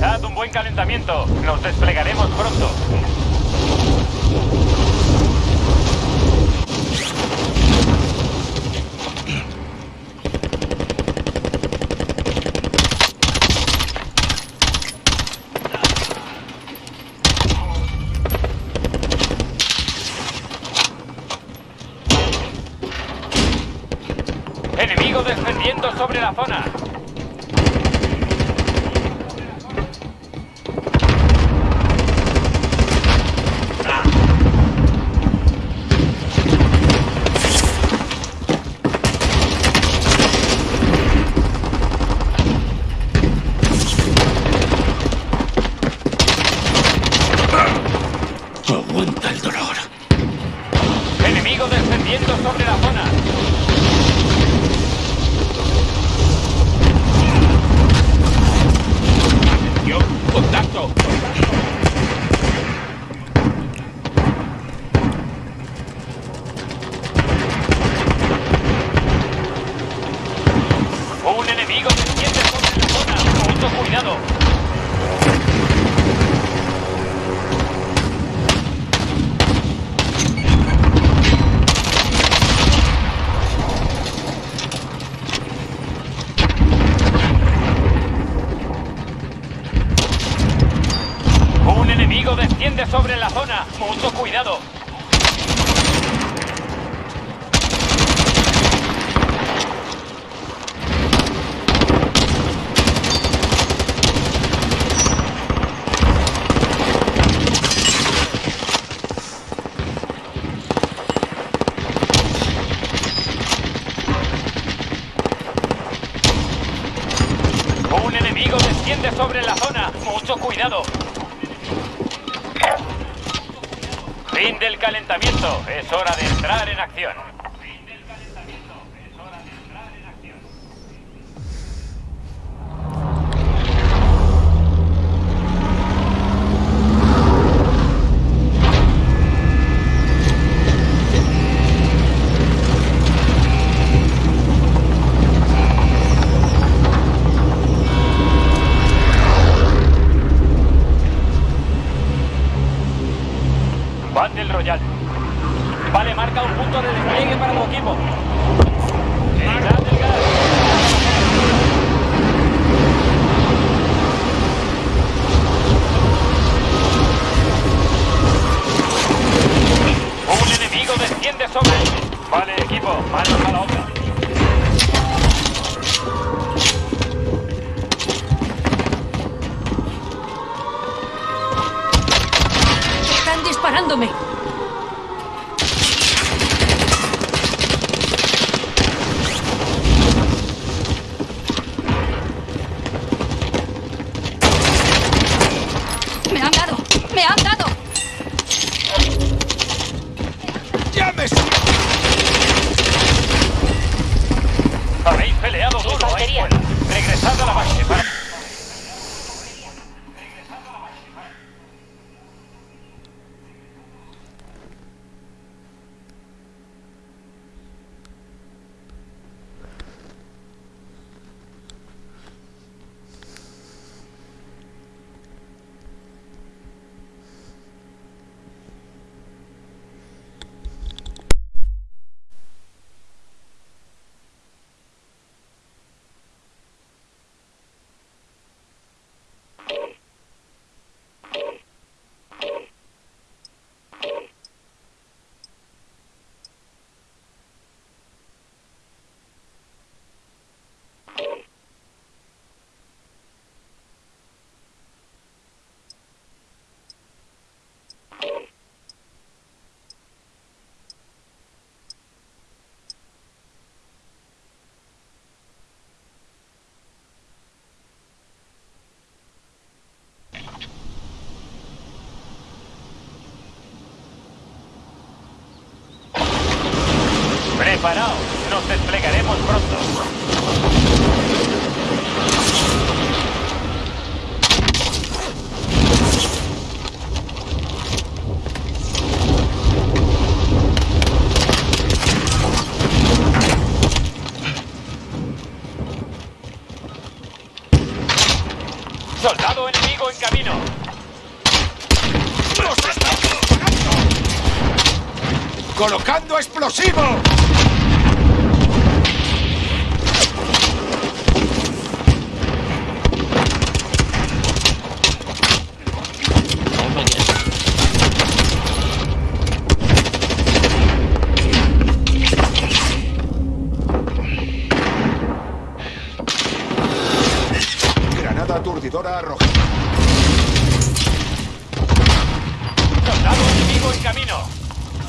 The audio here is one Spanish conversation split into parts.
Realizad un buen calentamiento. Nos desplegaremos pronto.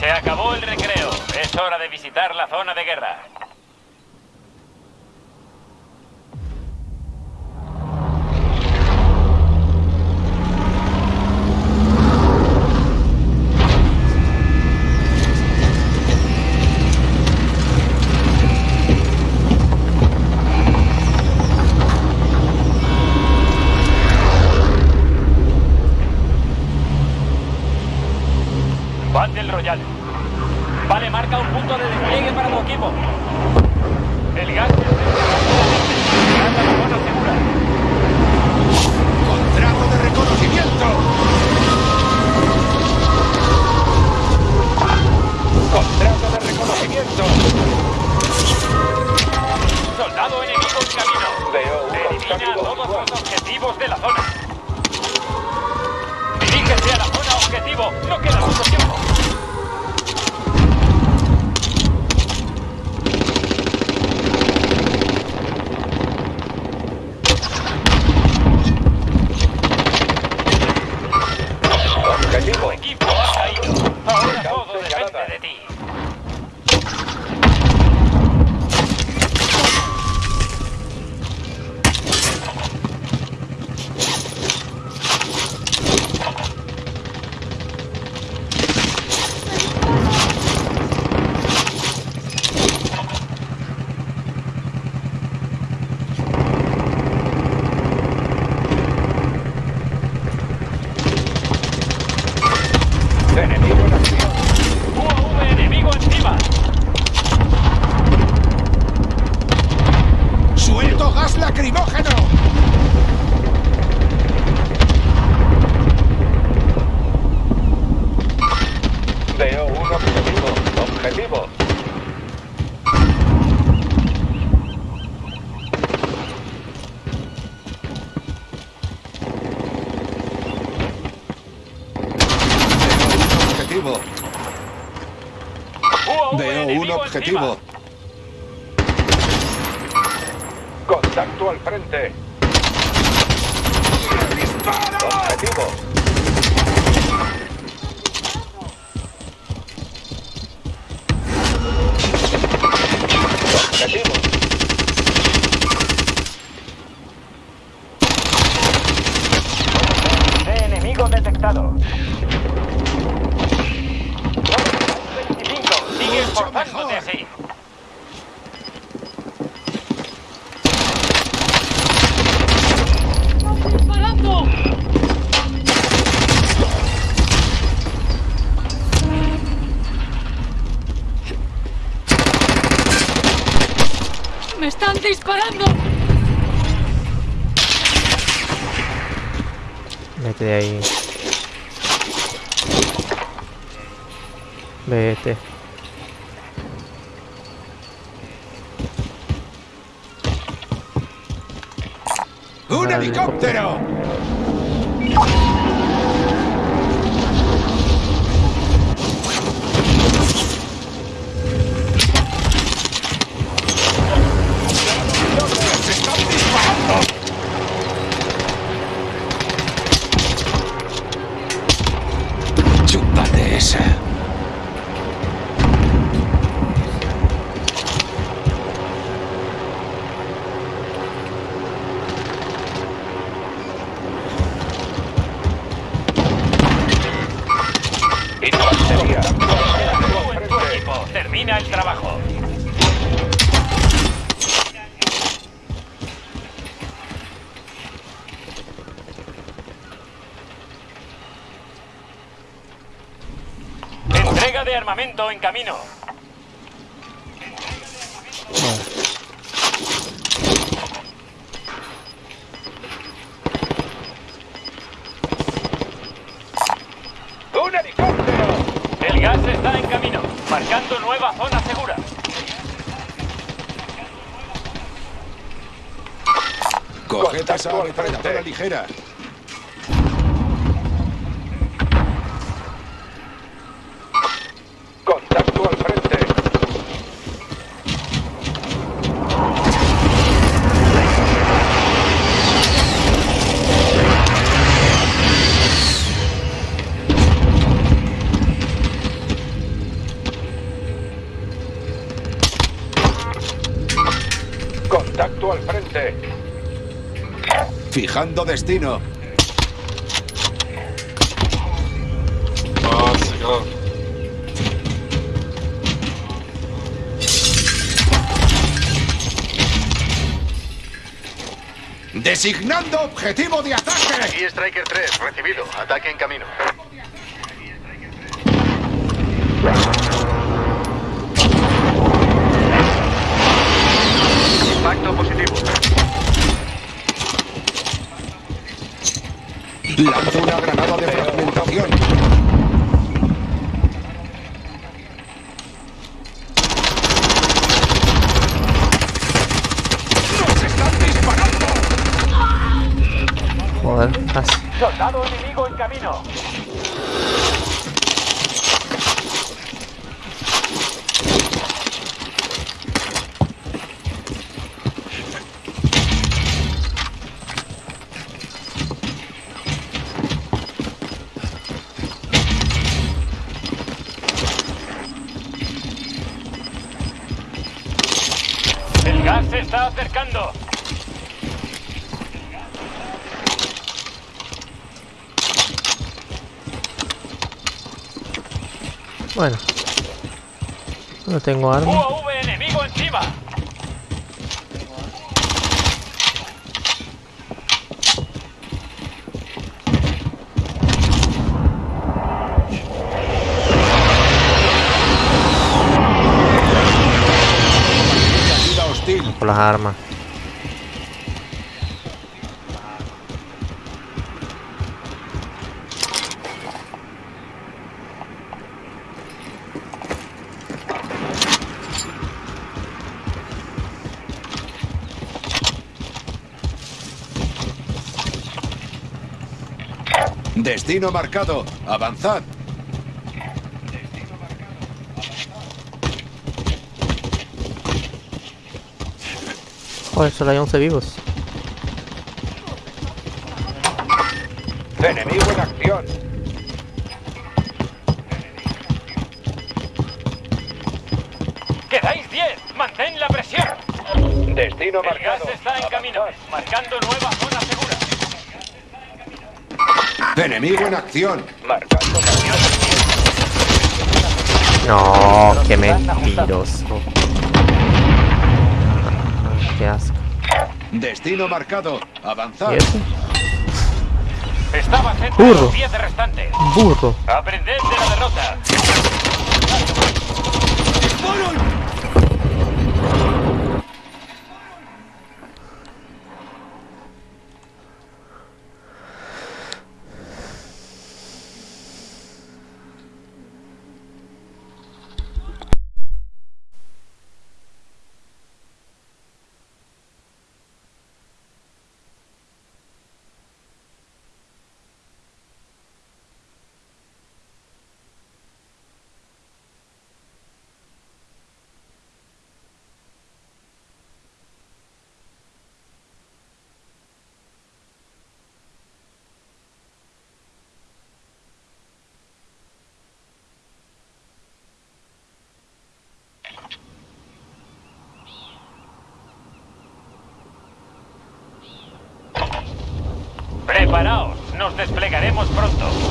Se acabó el recreo. Es hora de visitar la zona de guerra. people. un helicóptero! Chúpate esa. En camino. ¡Un helicóptero! El gas está en camino, marcando nueva zona segura. Coged a esa ligera. Fijando destino. Designando objetivo de ataque. Aquí Striker 3, recibido. Ataque en camino. Lanzo una granada de fragmentación. ¡Nos están disparando! Joder, casi. Soldado enemigo en camino. No tengo arma. UAV enemigo encima. Por las armas. Destino marcado. Avanzad. Joder, solo hay 11 vivos. Enemigo en acción. ¡Quedáis 10! ¡Mantén la presión! Destino El gas marcado. está en camino. Marcando nueva zona segura. Enemigo en acción. No, qué mentiroso. Ah, Qué asco. Destino marcado. Avanzad. ¿Y eso? Estaba cerca de Burro. los 10 restantes. Burro. Aprended de la derrota. Preparaos, nos desplegaremos pronto.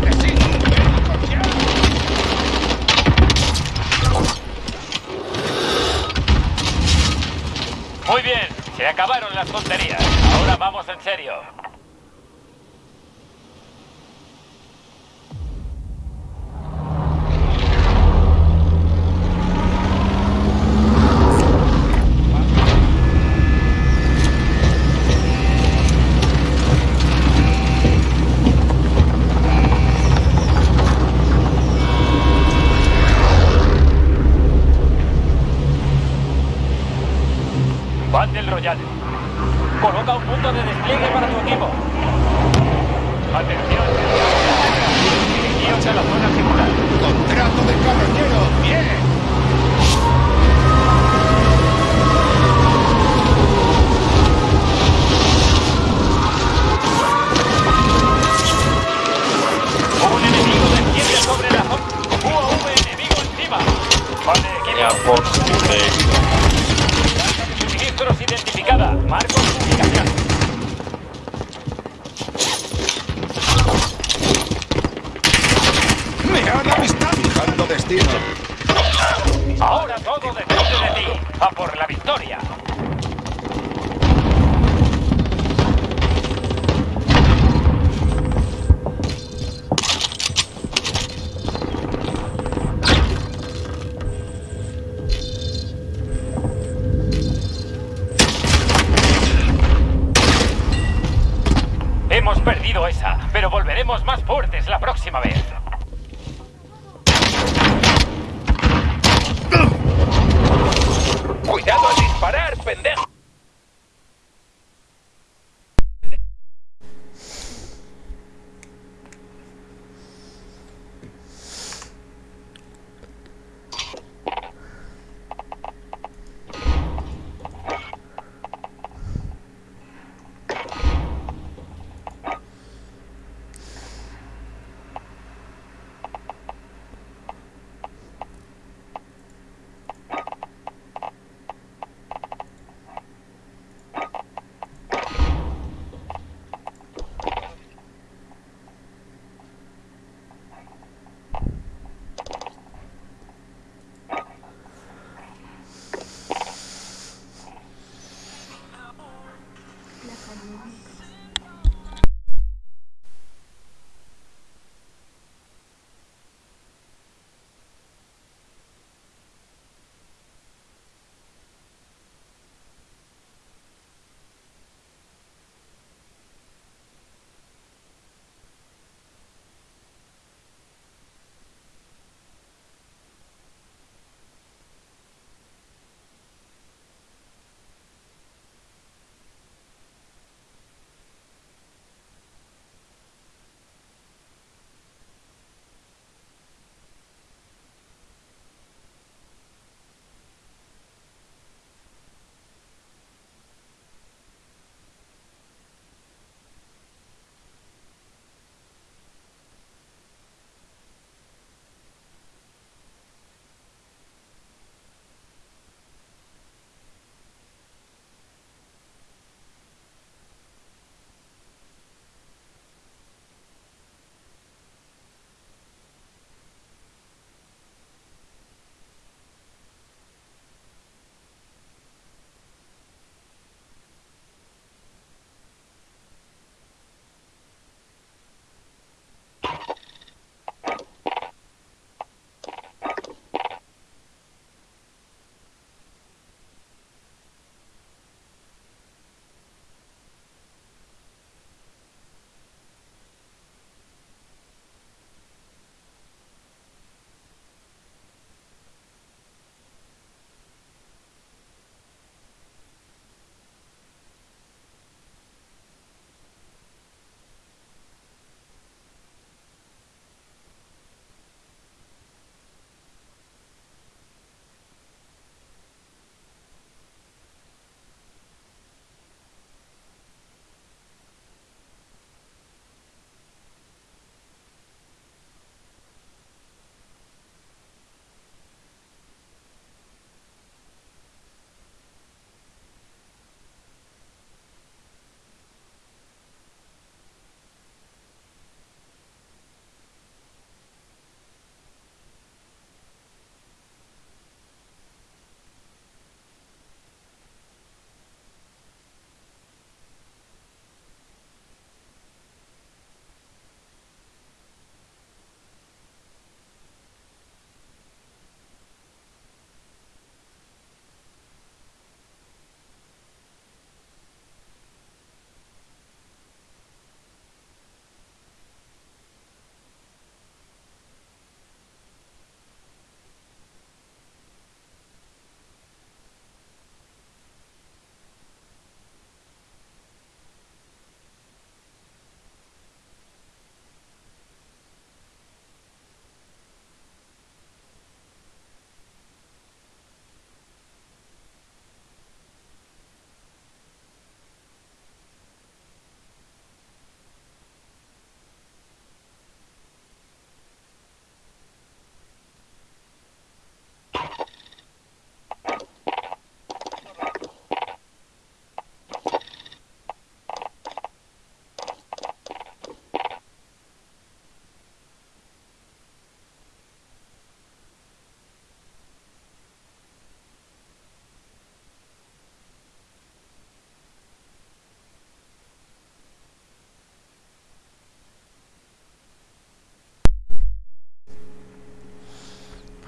acabaron las tonterías. Ahora vamos en serio. a por la victoria.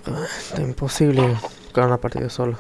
Está imposible jugar una partida solo.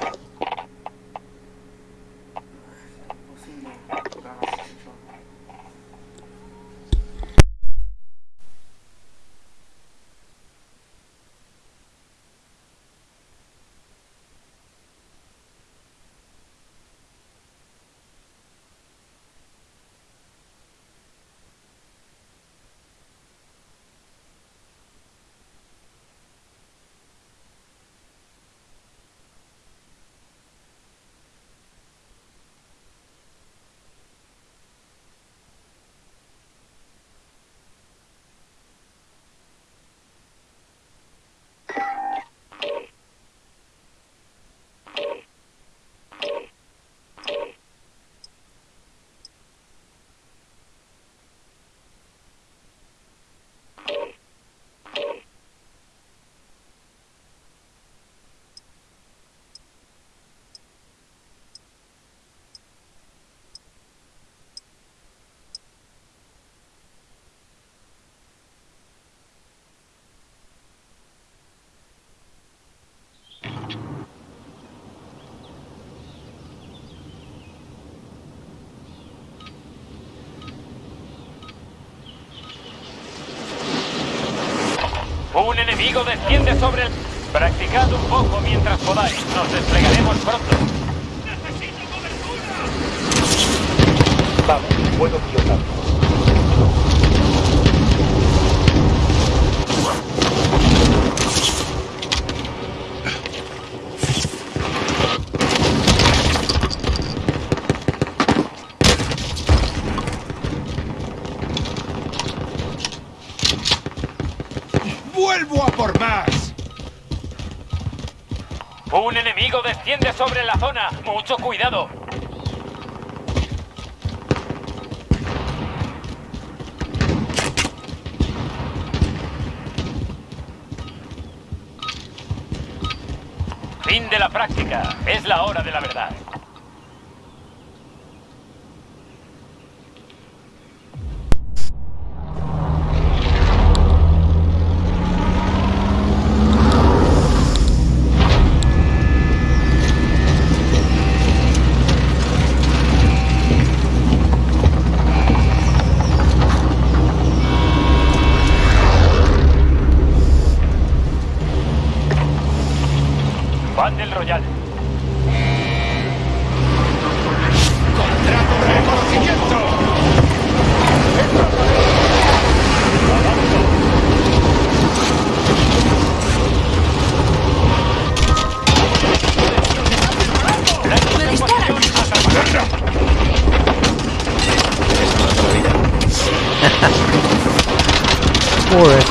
Desciende sobre el... Practicad un poco mientras podáis. Nos desplegaremos pronto. Vamos, puedo pilotarlo. Desciende sobre la zona. Mucho cuidado. Fin de la práctica. Es la hora de la verdad.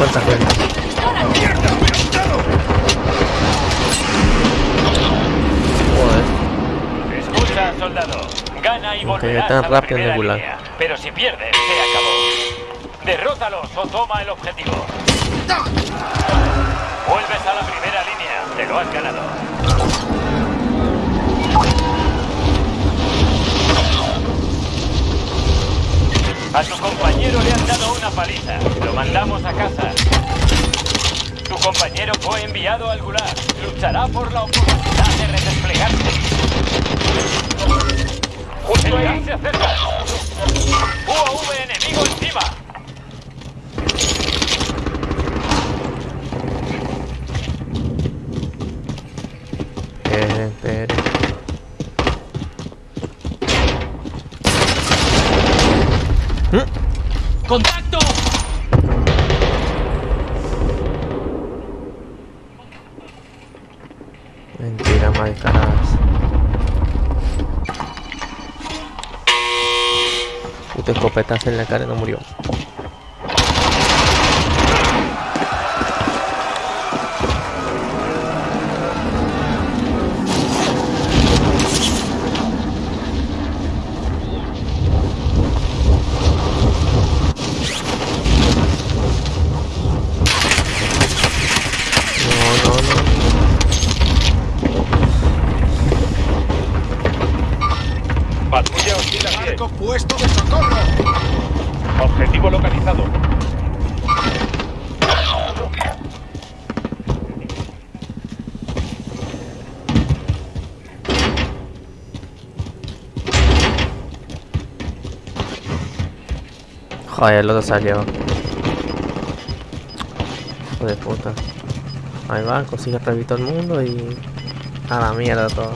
Joder. Escucha, soldado. Gana y volverás tan a la rápido en primera línea. Pero si pierdes, se acabó. Derrótalos o toma el objetivo. Vuelves a la primera línea. Te lo has ganado. A tu compañero le han dado una paliza. Lo mandamos a casa. Tu compañero fue enviado al Gulag. Luchará por la oportunidad de redesplegarse. Justo se acerca. Puto escopetazo en la cara y no murió. No, no, no. Patrulla hostil a pie. ¡Marco puesto de socorro! Objetivo Joder, el otro salió. Hijo de puta. Ahí va, consigue revivir todo el mundo y. A la mierda todo.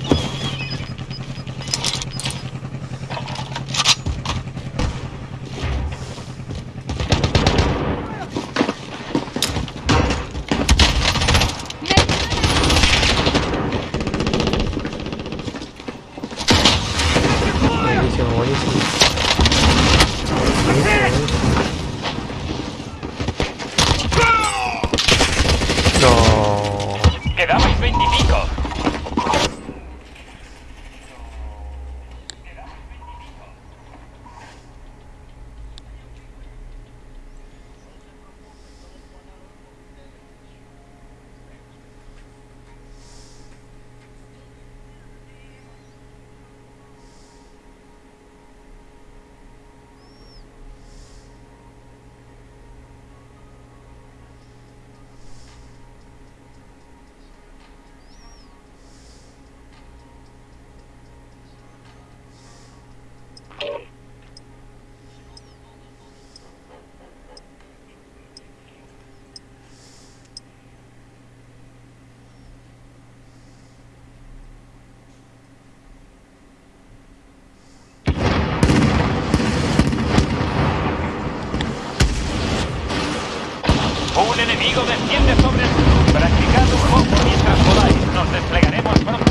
Enemigo desciende sobre. Practicad un poco mientras podáis. Nos desplegaremos pronto.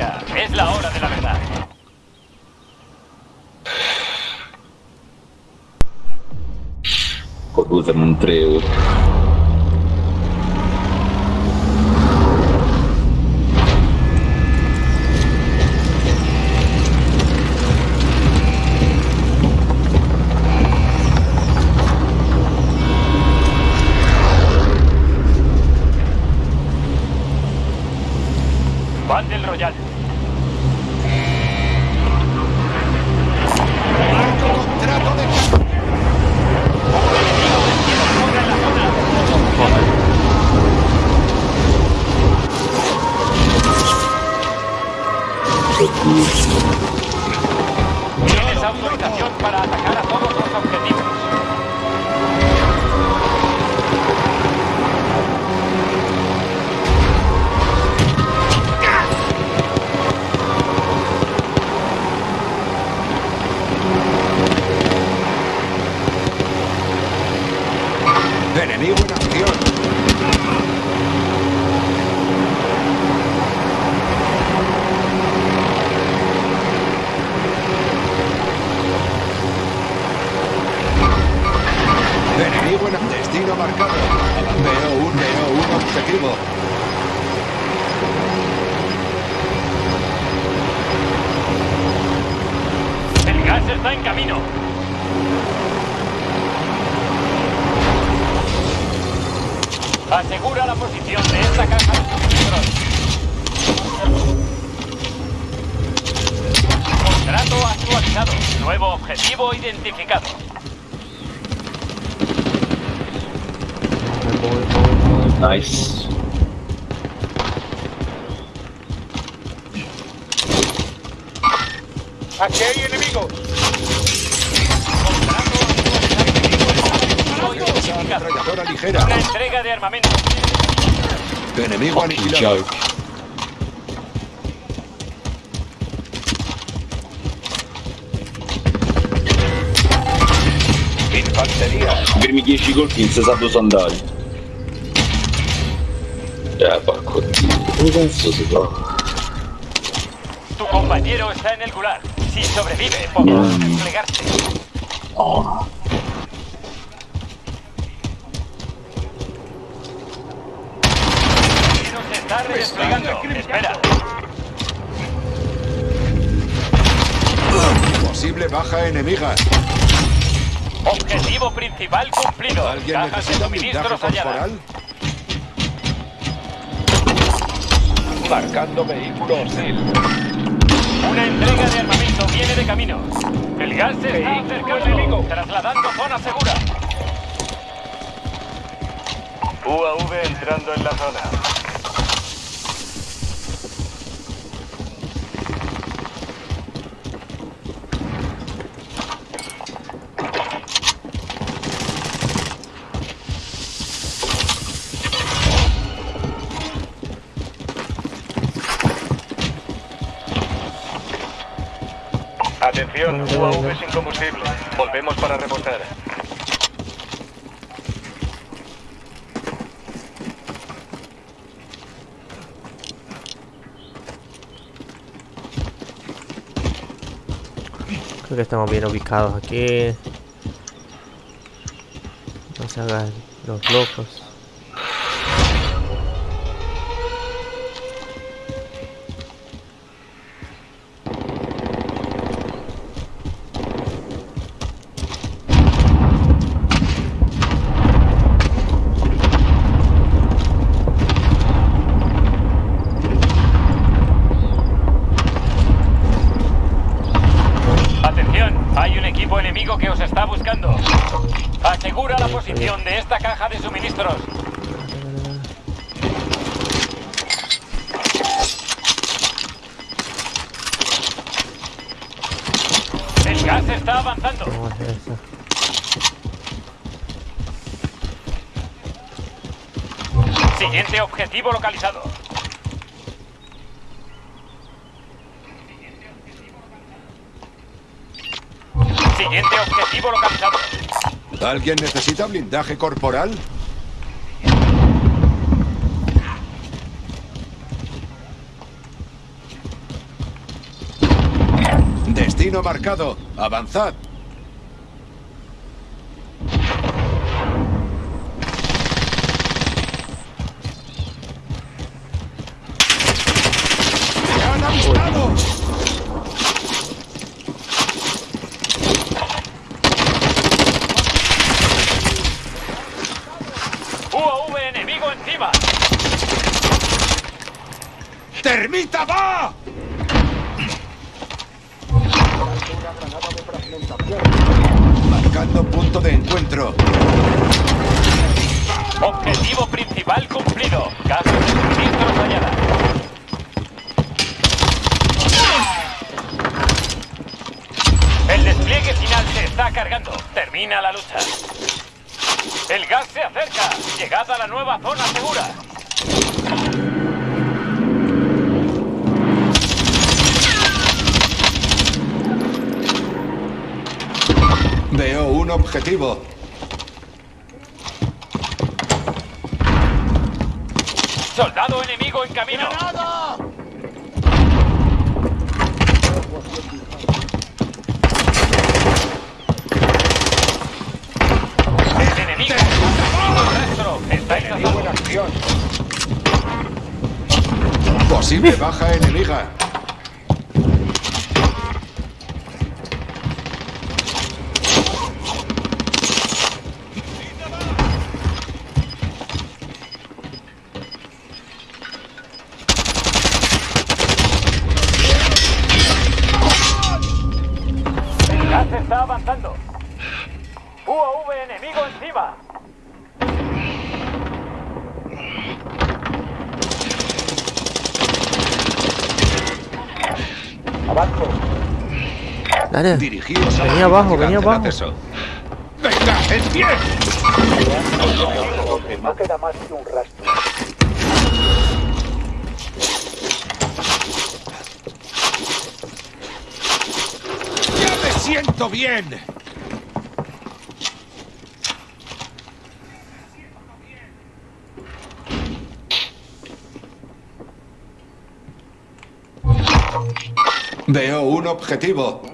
Práctica. Es la hora de la verdad. Scusami un treo. Joke. Primi 10 colpi in 60 sandali. Eh, porco dio. Dove cazzo si trova? Tu compañero está en el gulag. Si sobrevive, podrá desplegarse. Oh. Posible baja enemiga. Objetivo principal cumplido. ¿Alguien Cajas de suministros halladas. Marcando vehículo hostil. Una entrega de armamento viene de camino. El gas se está acercando. enemigo. Trasladando zona segura. UAV entrando en la zona. UAV sin combustible. Volvemos para repostar. Creo que estamos bien ubicados aquí. No se hagan los locos. Objetivo localizado. Siguiente objetivo localizado. ¿Alguien necesita blindaje corporal? Destino marcado. Avanzad. ¡Me han avistado! UAV enemigo encima. ¡Termita va! Marcando punto de encuentro. Objetivo principal cumplido. Caja de suministros hallada. El despliegue final se está cargando. Termina la lucha. El gas se acerca. Llegada a la nueva zona segura. Veo un objetivo. Soldado enemigo en camino. El enemigo. Nuestro. Estáis a Enemigo en acción. Posible baja enemiga. Dale. Venía abajo, venía abajo. ¡Venga, en pie! No queda más que un rastro. ¡Ya me siento bien! Veo un objetivo.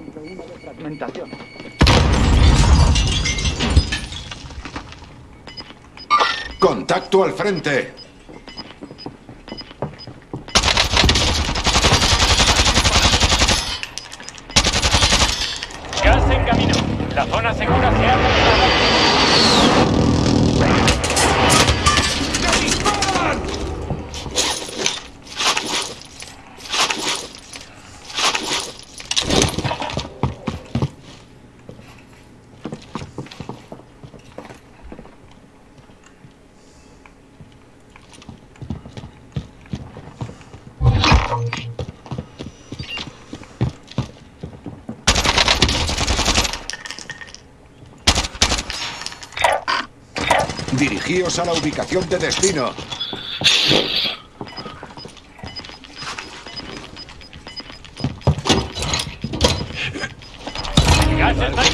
Contacto al frente. Gas en camino. La zona segura se ha retirado. Dirigíos a la ubicación de destino.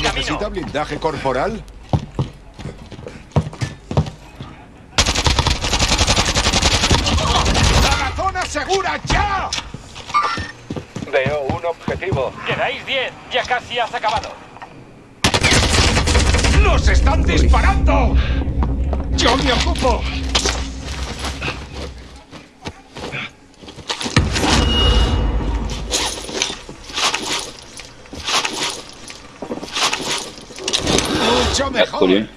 ¿Necesita blindaje corporal? ¡A la zona segura ya! Veo un objetivo. Quedáis 10. Ya casi has acabado. ¡Nos están disparando! ¡Yo me ocupo! Mucho mejor.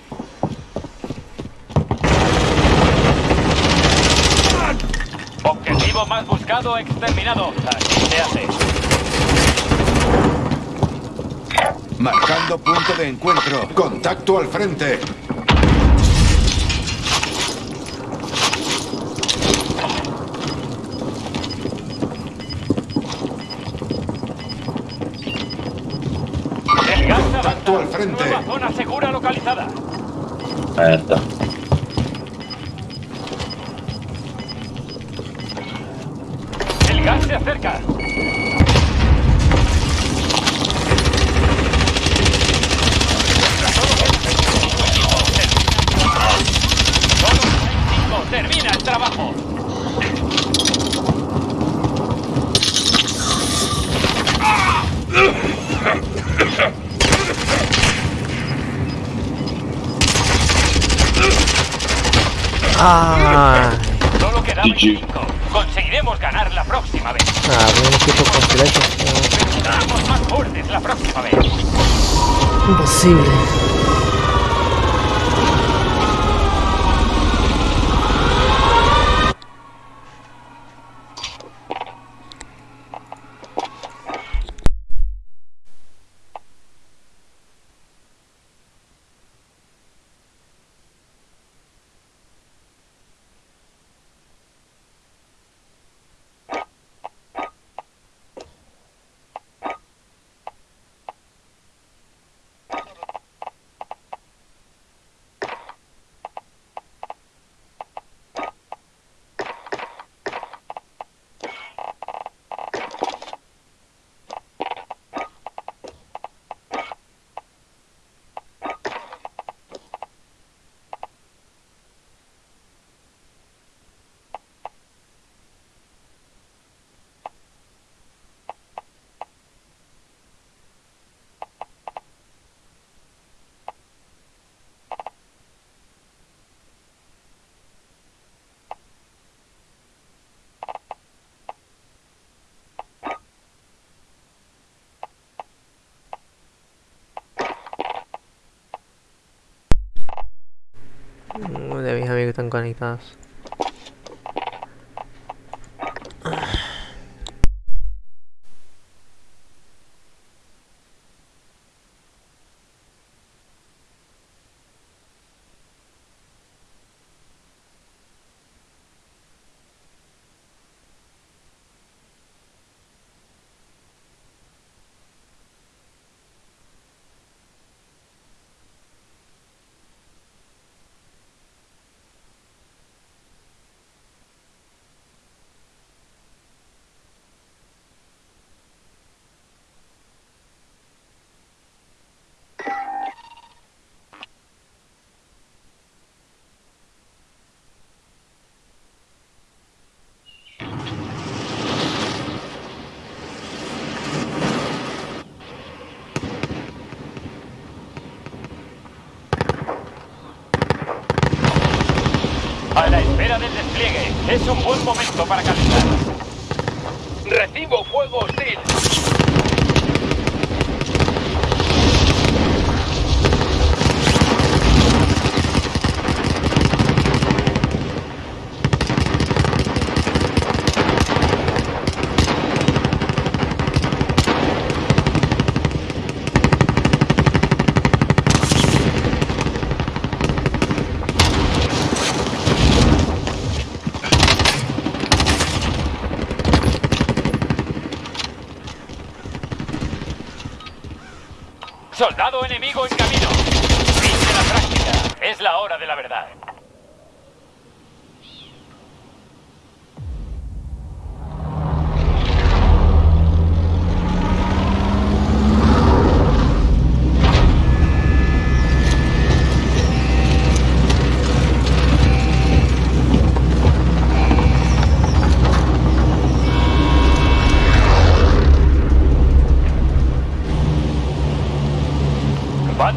Objetivo más buscado exterminado. Así se hace. Marcando punto de encuentro. Contacto al frente. Zona segura localizada. Ahí está. El gas se acerca. Solo hay cinco. Termina el trabajo. ¡Ah! Solo quedan GG. cinco. Conseguiremos ganar la próxima vez. Ah, un equipo completo. Seremos más fuertes la próxima vez. Imposible. Mm, De mis amigos que están conectados.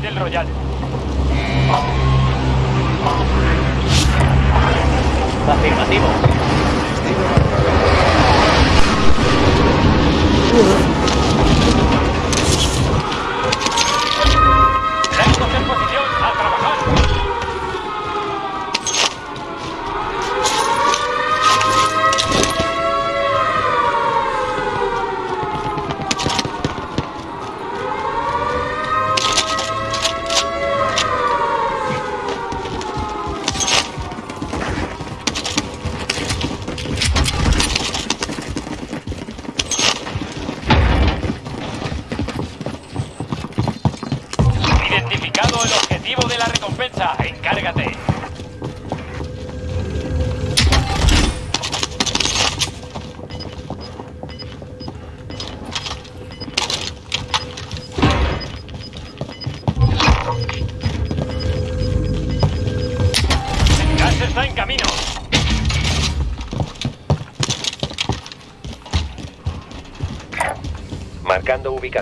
Battle Royale. Afirmativo.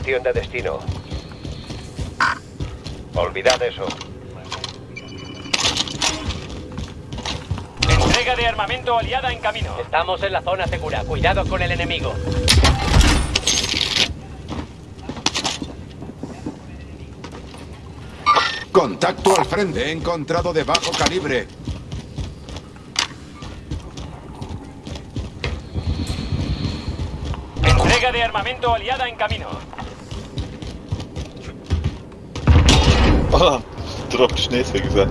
De destino. Olvidad eso. Entrega de armamento aliada en camino. Estamos en la zona segura. Cuidado con el enemigo. Contacto al frente. He encontrado de bajo calibre. Entrega de armamento aliada en camino. Ah, Dropkiş neyse güzel.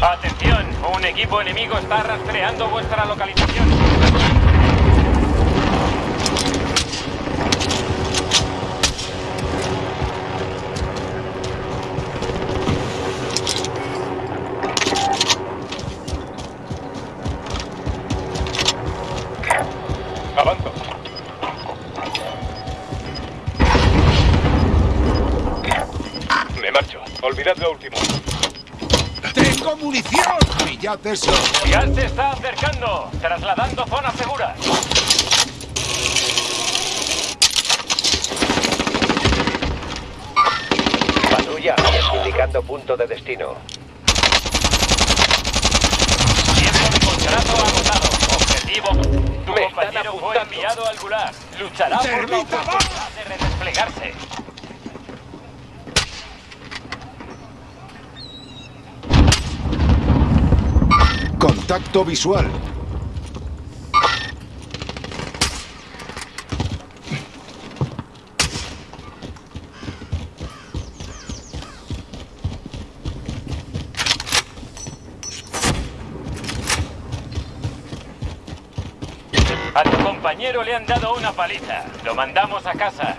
Atención, un equipo enemigo está rastreando vuestra localización. ¡Pillad eso! Se está acercando, trasladando zona segura. Patrulla, indicando punto de destino. Tiempo de contrato agotado. Objetivo. Tu Me compañero fue enviado al gulag. Luchará por la ¡Termita, oportunidad de redesplegarse. Contacto visual. A tu compañero le han dado una paliza. Lo mandamos a casa.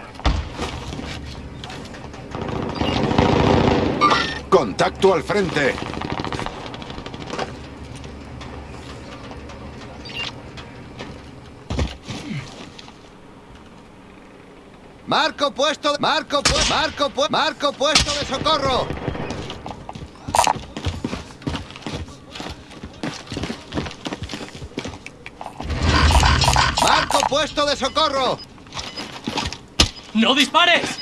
Contacto al frente. Marco puesto, marco pu- marco pu- marco puesto de socorro. Marco puesto de socorro. ¡No dispares!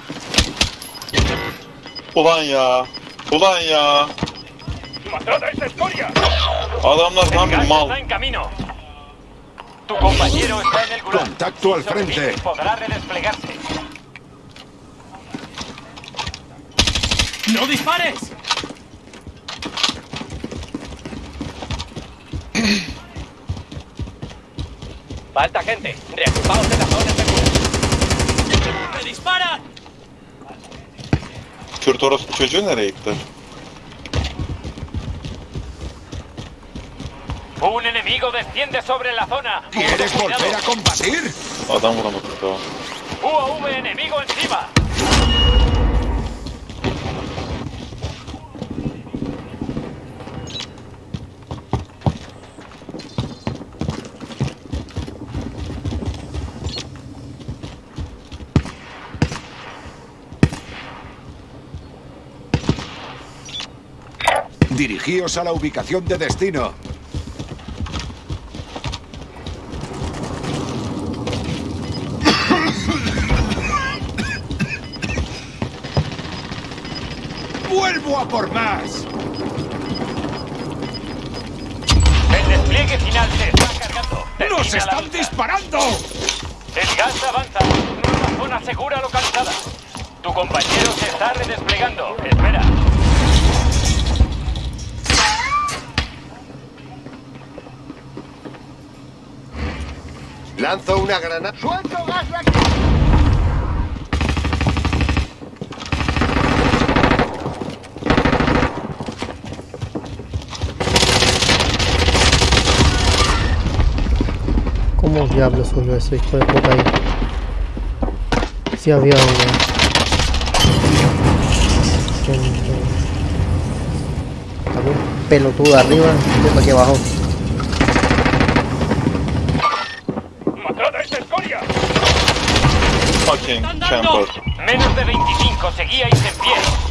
Ulan ya. Ulan ya. ¡Matad a esa escoria! Adamlar gas mal. está en camino. Tu compañero está en el gulag. Contacto al frente. Podrá redesplegarse. ¡No dispares! Falta gente. Reagrupaos en la zona segura. ¡Me disparan! Kürt orospu çocuğu nereye gitti? Un enemigo desciende sobre la zona. ¿Quieres volver a combatir? Adam vuramadık daha. UAV enemigo encima. Dirigíos a la ubicación de destino. ¡Vuelvo a por más! El despliegue final se está cargando. Termina ¡Nos están disparando! El gas avanza. Nueva zona segura localizada. Tu compañero se está redesplegando. Espera. Lanzo una granada. ¡Suelto gas ¿Cómo diablos subió ese hijo de puta ahí? Sí había uno. Pelotudo arriba y aquí abajo. ¡Matad a esta escoria! Fucking ¡Están dando! Menos de 25. Seguíais en pie.